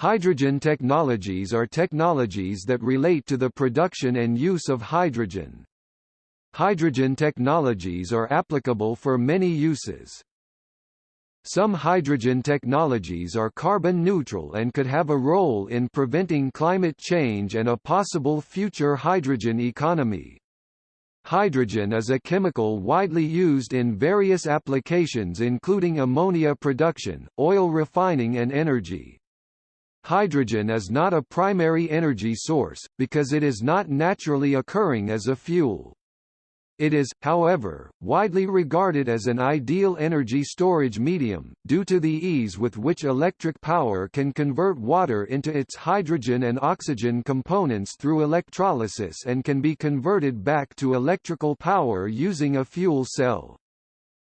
Hydrogen technologies are technologies that relate to the production and use of hydrogen. Hydrogen technologies are applicable for many uses. Some hydrogen technologies are carbon neutral and could have a role in preventing climate change and a possible future hydrogen economy. Hydrogen is a chemical widely used in various applications including ammonia production, oil refining and energy. Hydrogen is not a primary energy source, because it is not naturally occurring as a fuel. It is, however, widely regarded as an ideal energy storage medium, due to the ease with which electric power can convert water into its hydrogen and oxygen components through electrolysis and can be converted back to electrical power using a fuel cell.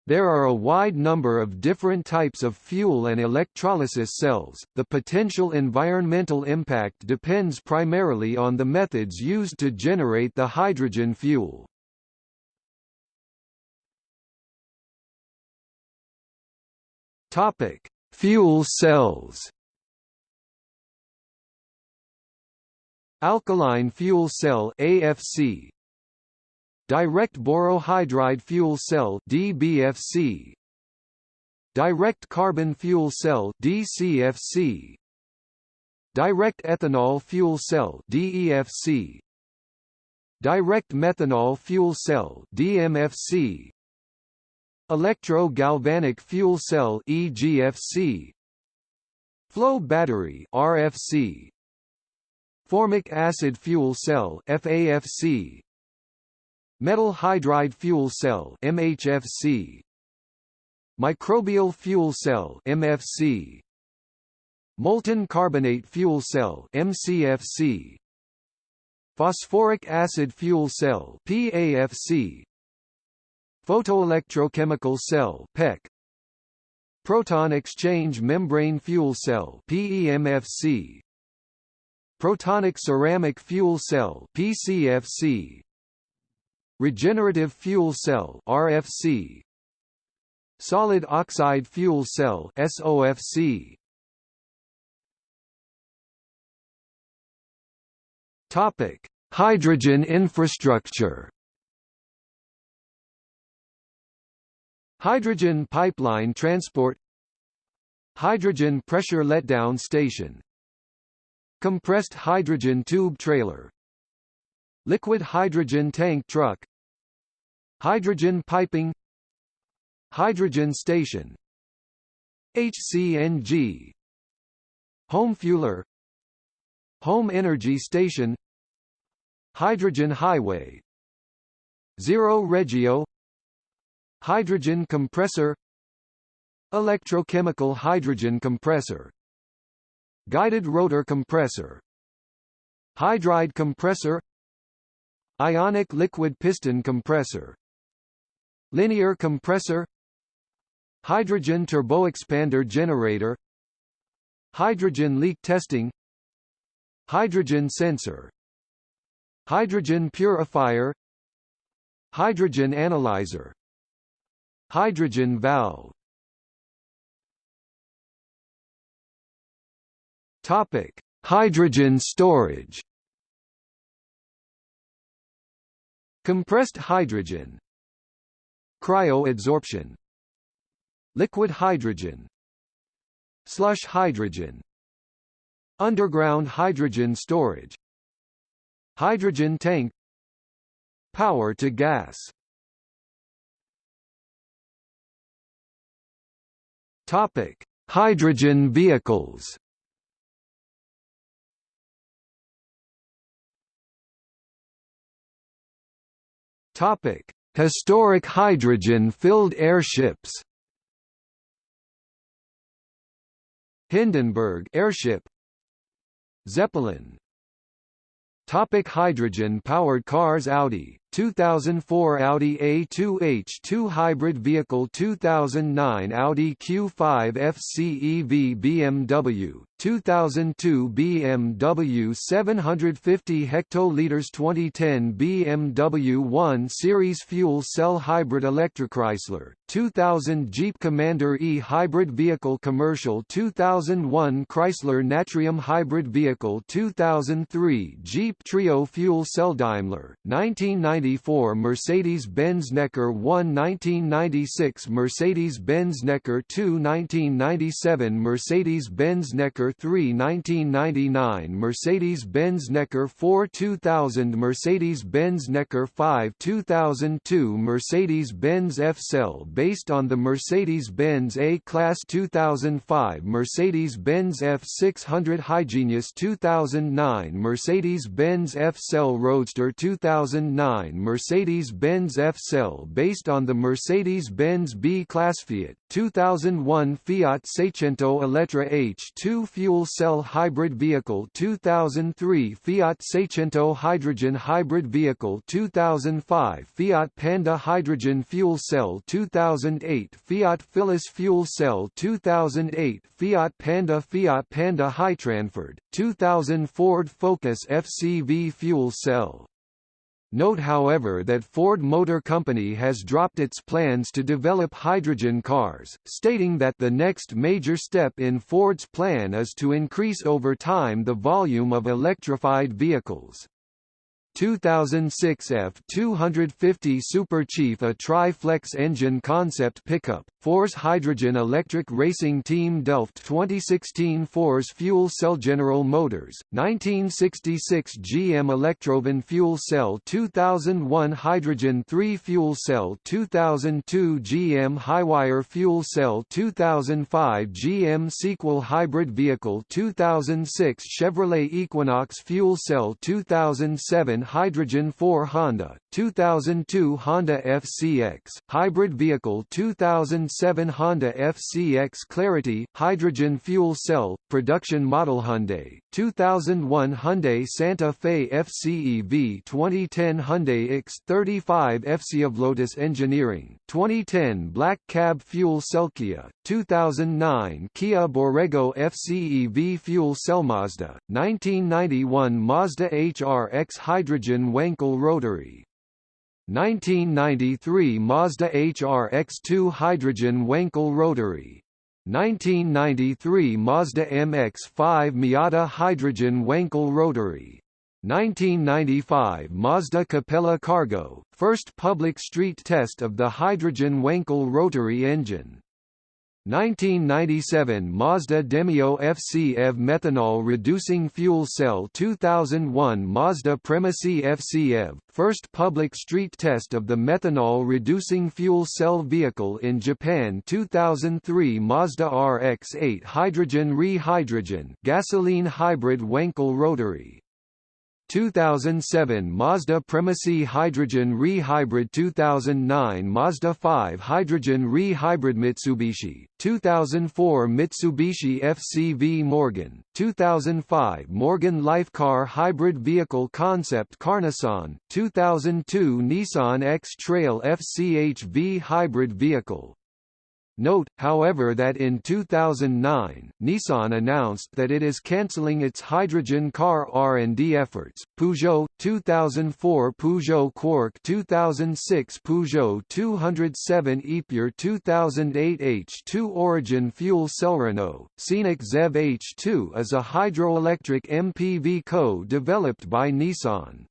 There are a wide number of different types of fuel and electrolysis cells. The potential environmental impact depends primarily on the methods used to generate the hydrogen fuel. Topic: Fuel cells. Alkaline fuel cell AFC Direct borohydride fuel cell DBFC Direct carbon fuel cell DCFC Direct ethanol fuel cell DEFC Direct methanol fuel cell DMFC Electro-galvanic fuel cell EGFC Flow battery RFC Formic acid fuel cell FAFC Metal hydride fuel cell MHFC Microbial fuel cell MFC Molten carbonate fuel cell MCFC Phosphoric acid fuel cell PAFC Photoelectrochemical cell PEC Proton exchange membrane fuel cell PEMFC Protonic ceramic fuel cell PCFC Regenerative fuel cell RFC Solid oxide fuel cell SOFC Topic Hydrogen infrastructure. Hydrogen pipeline transport. Hydrogen pressure letdown station. Compressed hydrogen tube trailer Liquid hydrogen tank truck. Hydrogen piping. Hydrogen station. HCNG Home fueler. Home energy station. Hydrogen highway. Zero Regio. Hydrogen compressor. Electrochemical hydrogen compressor. Guided rotor compressor. Hydride compressor Ionic liquid piston compressor. Linear compressor. Hydrogen turboexpander generator. Hydrogen leak testing. Hydrogen sensor. Hydrogen purifier. Hydrogen analyzer. Hydrogen valve. Topic: Hydrogen storage Compressed hydrogen Cryoadsorption Liquid hydrogen Slush hydrogen Underground hydrogen storage Hydrogen tank Power to gas Topic: Hydrogen vehicles. Topic: Historic hydrogen-filled airships. Hindenburg airship. Zeppelin. Topic hydrogen-powered cars Audi, 2004 Audi A2H2 hybrid vehicle 2009 Audi Q5 FCEV BMW 2002 BMW 750 hectoliters 2010 BMW 1 Series fuel cell hybrid electric Chrysler 2000 Jeep Commander E hybrid vehicle commercial 2001 Chrysler Natrium hybrid vehicle 2003 Jeep Treo fuel cell Daimler 1994 Mercedes-Benz NECAR 1 1996 Mercedes-Benz NECAR 2 1997 Mercedes-Benz NECAR 3 1999 Mercedes-Benz NECAR 4 2000 Mercedes-Benz NECAR 5 2002 Mercedes-Benz F-Cell based on the Mercedes-Benz A-Class 2005 Mercedes-Benz F600 Hygenius 2009 Mercedes-Benz F-Cell Roadster 2009 Mercedes-Benz F-Cell based on the Mercedes-Benz B-Class Fiat 2001 Fiat Seicento Elettra H2 fuel cell hybrid vehicle 2003 Fiat Seicento hydrogen hybrid vehicle 2005 Fiat Panda hydrogen fuel cell 2008 Fiat Phyllis fuel cell 2008 Fiat Panda Fiat Panda Hytran Ford 2000 Ford Focus FCV fuel cell Note however that Ford Motor Company has dropped its plans to develop hydrogen cars, stating that the next major step in Ford's plan is to increase over time the volume of electrified vehicles. 2006 F250 Super Chief a tri-flex engine concept pickup, Force Hydrogen Electric Racing Team Delft 2016 Force Fuel Cell General Motors, 1966 GM Electrovan Fuel Cell 2001 Hydrogen 3 Fuel Cell 2002 GM Hy-wire Fuel Cell 2005 GM Sequel Hybrid Vehicle 2006 Chevrolet Equinox Fuel Cell 2007 Hydrogen 4 Honda, 2002 Honda FCX, Hybrid Vehicle 2007 Honda FCX Clarity, Hydrogen Fuel Cell, Production Model Hyundai, 2001 Hyundai Santa Fe FCEV 2010 Hyundai X35 FC of Lotus Engineering, 2010 Black Cab Fuel Cell Kia, 2009 Kia Borrego FCEV Fuel Cell Mazda, 1991 Mazda HRX Hydrogen hydrogen Wankel rotary. 1993 Mazda HRX2 hydrogen Wankel rotary. 1993 Mazda MX-5 Miata hydrogen Wankel rotary. 1995 Mazda Capella Cargo, first public street test of the hydrogen Wankel rotary engine. 1997 Mazda Demio FC EV methanol reducing fuel cell 2001 Mazda Premacy FC EV, first public street test of the methanol reducing fuel cell vehicle in Japan 2003 Mazda RX-8 hydrogen re-hydrogen gasoline hybrid Wankel rotary 2007 Mazda Premacy Hydrogen Re-Hybrid 2009 Mazda 5 Hydrogen Re-Hybrid Mitsubishi, 2004 Mitsubishi FCV Morgan, 2005 Morgan Lifecar Hybrid Vehicle Concept Car Nissan, 2002 Nissan X-Trail FCHV Hybrid Vehicle Note, however that in 2009, Nissan announced that it is cancelling its hydrogen car R&D efforts. Peugeot 2004 Peugeot Quarq 2006 Peugeot 207 Epure 2008 H2 Origin Fuel Cell Renault, Scenic ZEV H2 is a hydroelectric MPV co-developed by Nissan.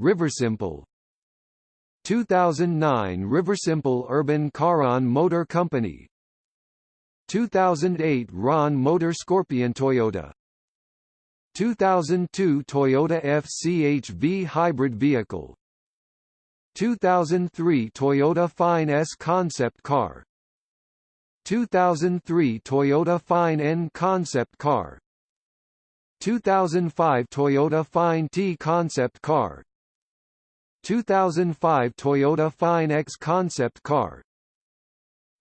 Riversimple 2009 Riversimple Urban Charon Motor Company. 2008 Ronn Motor Scorpion Toyota. 2002 Toyota FCHV hybrid vehicle. 2003 Toyota Fine S concept car. 2003 Toyota Fine N concept car. 2005 Toyota Fine T concept car 2005 Toyota Fine X concept car.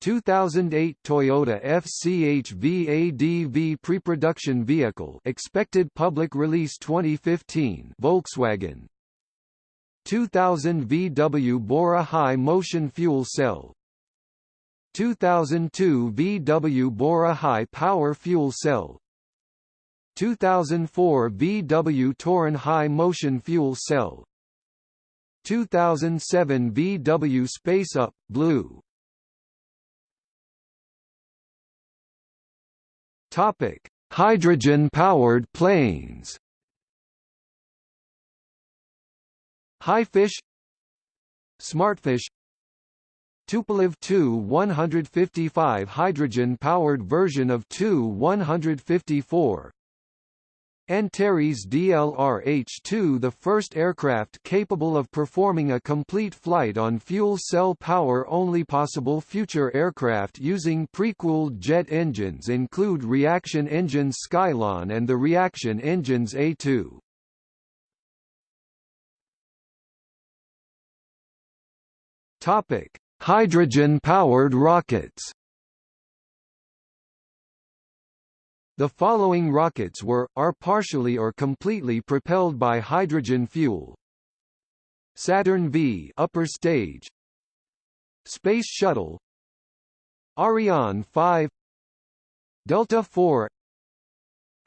2008 Toyota FCHV ADV pre-production vehicle expected public release 2015 Volkswagen. 2000 VW Bora HyMotion fuel cell. 2002 VW Bora HyPower fuel cell. 2004 VW Touran HyMotion fuel cell 2007 VW Space Up Blue. Topic: Hydrogen-powered planes. Hyfish. Smartfish. Tupolev Tu-155 hydrogen-powered version of Tu-154 Antares DLR-H-2 the first aircraft capable of performing a complete flight on fuel cell power only possible future aircraft using pre-cooled jet engines include reaction engines Skylon and the reaction engines A2. Topic: Hydrogen-powered rockets The following rockets were, are partially or completely propelled by hydrogen fuel. Saturn V upper stage. Space Shuttle. Ariane 5 Delta IV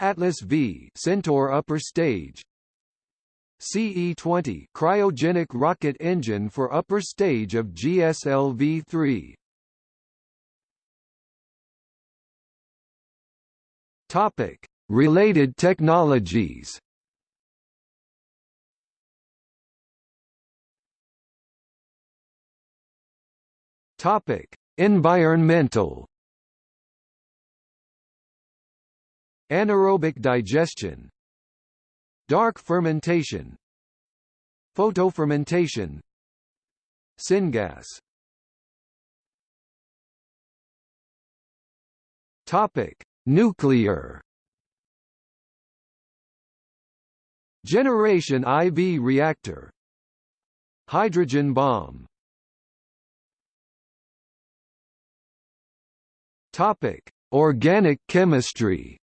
Atlas V Centaur upper stage. CE-20 cryogenic rocket engine for upper stage of GSLV-3 Topic: Related technologies. Topic: Environmental. Anaerobic digestion. Dark fermentation. Photofermentation. Syngas. Topic: Nuclear Generation IV reactor Hydrogen bomb Topic: Organic chemistry.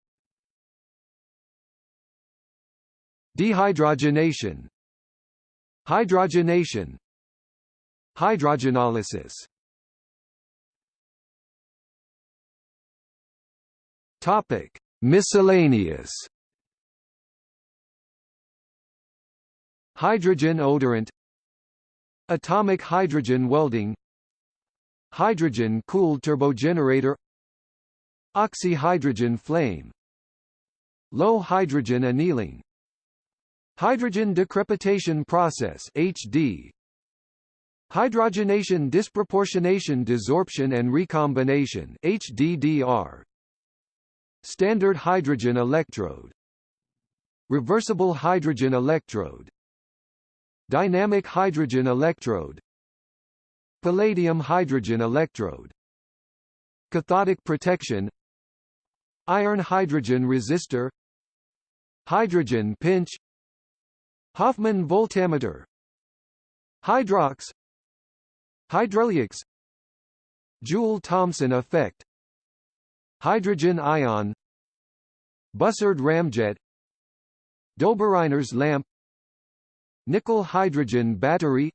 Dehydrogenation. Hydrogenation. Hydrogenolysis Topic: Miscellaneous. Hydrogen odorant Atomic hydrogen welding Hydrogen-cooled turbogenerator Oxyhydrogen flame Low hydrogen annealing Hydrogen decrepitation process HD Hydrogenation disproportionation desorption and recombination HDDR Standard hydrogen electrode. Reversible hydrogen electrode. Dynamic hydrogen electrode. Palladium hydrogen electrode. Cathodic protection. Iron hydrogen resistor. Hydrogen pinch. Hofmann voltameter Hydrox. Hydreliox Joule-Thomson effect Hydrogen ion Bussard ramjet Döbereiner's lamp Nickel hydrogen battery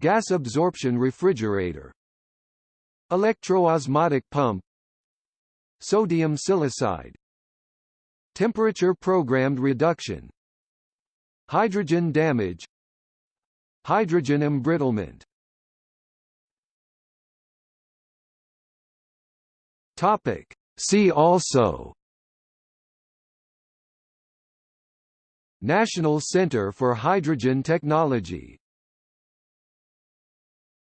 Gas absorption refrigerator Electroosmotic pump Sodium silicide Temperature-programmed reduction Hydrogen damage Hydrogen embrittlement Topic. See also National Center for Hydrogen Technology